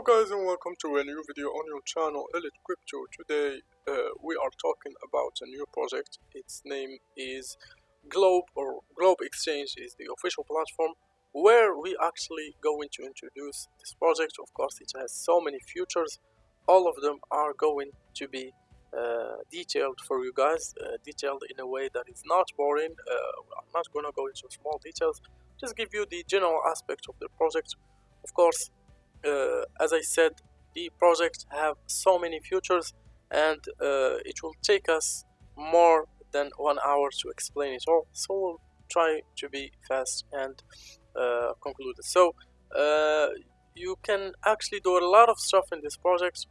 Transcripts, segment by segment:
Hello guys and welcome to a new video on your channel Elite Crypto. Today uh, we are talking about a new project. Its name is Globe or Globe Exchange is the official platform where we actually going to introduce this project. Of course it has so many features. All of them are going to be uh, detailed for you guys, uh, detailed in a way that is not boring. Uh, I'm not gonna go into small details. Just give you the general aspect of the project. Of course, as I said, the project have so many features and uh, it will take us more than one hour to explain it all. So we'll try to be fast and uh, conclude it. So uh, you can actually do a lot of stuff in this project.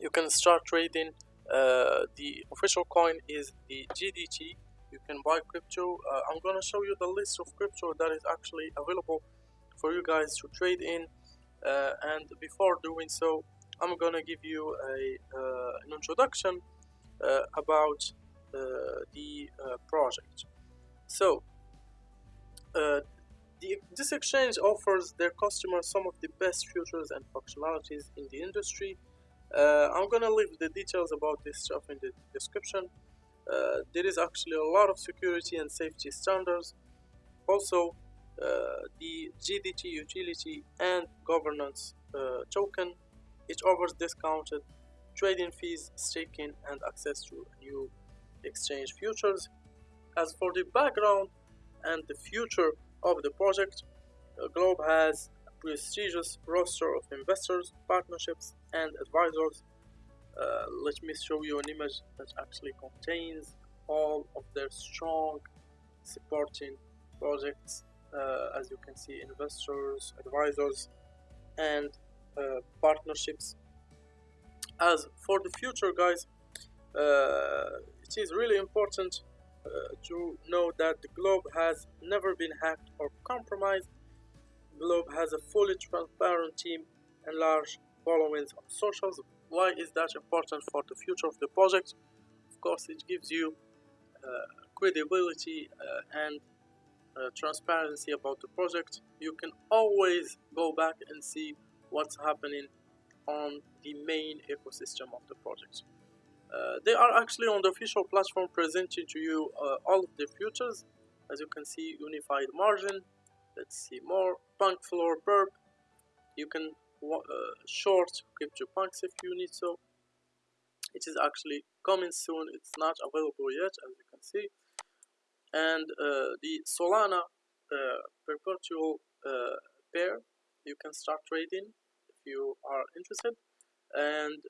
You can start trading. Uh, the official coin is the GDT. You can buy crypto. Uh, I'm gonna show you the list of crypto that is actually available for you guys to trade in uh, and before doing so I'm gonna give you a, uh, an introduction uh, about the project. So the, this exchange offers their customers some of the best features and functionalities in the industry. Uh, I'm gonna leave the details about this stuff in the description. Uh, there is actually a lot of security and safety standards. Also uh, the GDT utility and governance uh, token. It offers discounted trading fees, staking, and access to new exchange futures. As for the background and the future of the project, uh, Globe has a prestigious roster of investors, partnerships, and advisors. Uh, let me show you an image that actually contains all of their strong supporting projects uh, as you can see investors advisors and uh, partnerships. As for the future guys uh, it is really important uh, to know that the globe has never been hacked or compromised. Globe has a fully transparent team and large followings on socials. Why is that important for the future of the project? Of course it gives you uh, credibility and uh, transparency about the project you can always go back and see what's happening on the main ecosystem of the project. Uh, they are actually on the official platform presenting to you uh, all of the futures. as you can see unified margin. Let's see more. Punk floor perp you can uh, short crypto punks if you need so. It is actually coming soon. It's not available yet as you can see and uh, the Solana uh, perpetual uh, pair you can start trading if you are interested. And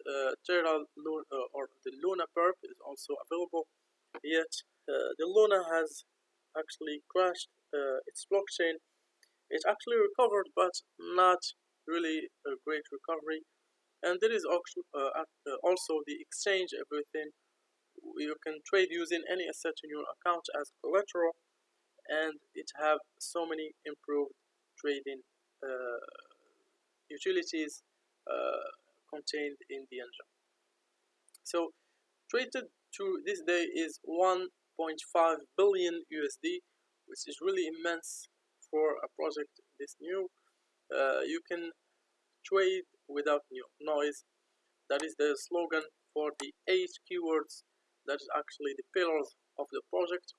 Terra Luna, or the Luna perp is also available. Yet the Luna has actually crashed its blockchain. It actually recovered but not really a great recovery. And there is also, uh, also the exchange everything you can trade using any asset in your account as collateral and it have so many improved trading uh, utilities uh, contained in the engine. So traded to this day is 1.5 billion USD which is really immense for a project this new. Uh, you can trade without noise. That is the slogan for the eight keywords that is actually the pillars of the project.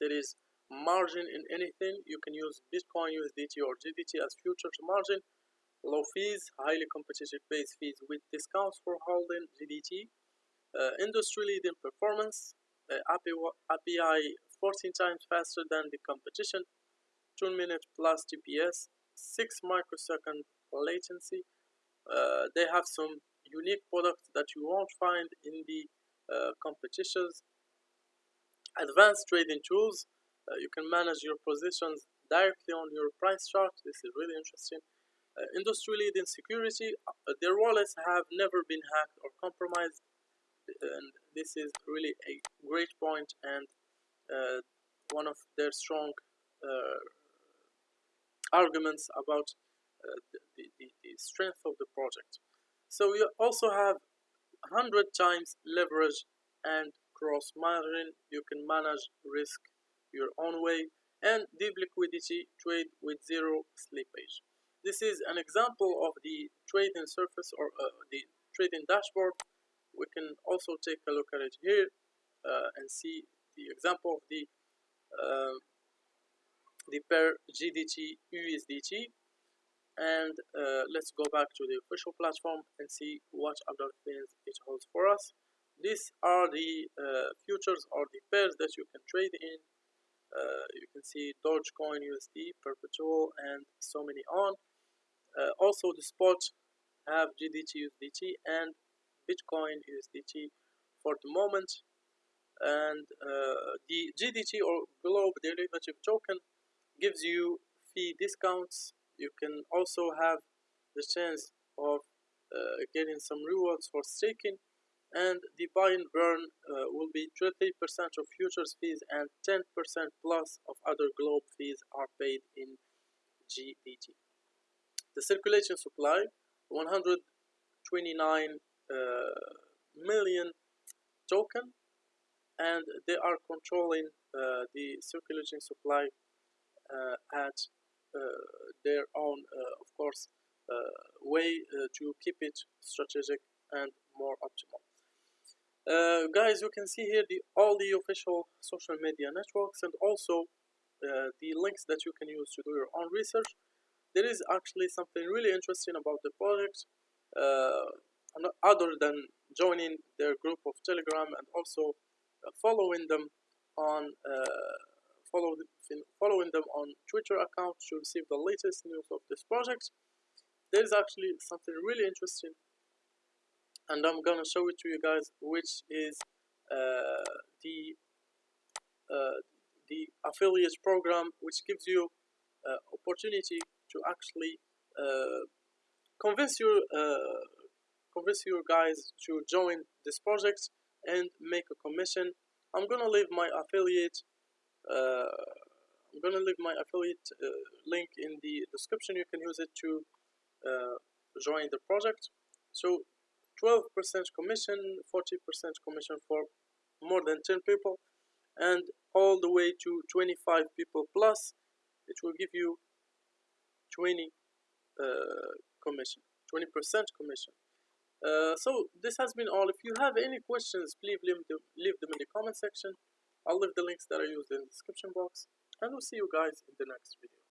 There is margin in anything. You can use bitcoin usdt or gdt as futures margin. Low fees highly competitive base fees with discounts for holding gdt uh, industry leading performance. Uh, API, API 14 times faster than the competition. 2 minute plus TPS 6 microsecond latency. Uh, they have some unique products that you won't find in the competitions advanced trading tools uh, you can manage your positions directly on your price chart. This is really interesting. Uh, industry leading security uh, their wallets have never been hacked or compromised and this is really a great point and uh, one of their strong uh, arguments about the, the, the strength of the project. So you also have 100 times leverage and cross margin. You can manage risk your own way and deep liquidity trade with zero slippage. This is an example of the trading surface or uh, the trading dashboard. We can also take a look at it here uh, and see the example of the uh, the pair GDT USDT and uh, let's go back to the official platform and see what other things it holds for us. These are the uh, futures or the pairs that you can trade in. Uh, you can see Dogecoin USD perpetual and so many on. Uh, also the spot have GDT USDT and Bitcoin USDT for the moment. And uh, the GDT or Globe Derivative Token gives you fee discounts you can also have the chance of uh, getting some rewards for staking and the buy and burn uh, will be 30% of futures fees and 10% plus of other globe fees are paid in GDT. The circulation supply 129 uh, million token and they are controlling uh, the circulating supply uh, at their own of course way to keep it strategic and more optimal. Uh, guys you can see here the all the official social media networks and also uh, the links that you can use to do your own research. There is actually something really interesting about the project uh, other than joining their group of Telegram and also uh, following them on uh, follow, following them on Twitter account to receive the latest news of this project. There is actually something really interesting and I'm gonna show it to you guys which is uh, the uh, the affiliate program which gives you uh, opportunity to actually uh, convince your convince your guys to join this project and make a commission I'm gonna leave my affiliate uh, I'm gonna leave my affiliate uh, link in the description you can use it to uh, join the project so 12% commission 40% commission for more than 10 people and all the way to 25 people plus it will give you 20 uh, commission 20% commission uh, so this has been all. If you have any questions, please leave them, leave them in the comment section. I'll leave the links that I used in the description box. And we'll see you guys in the next video.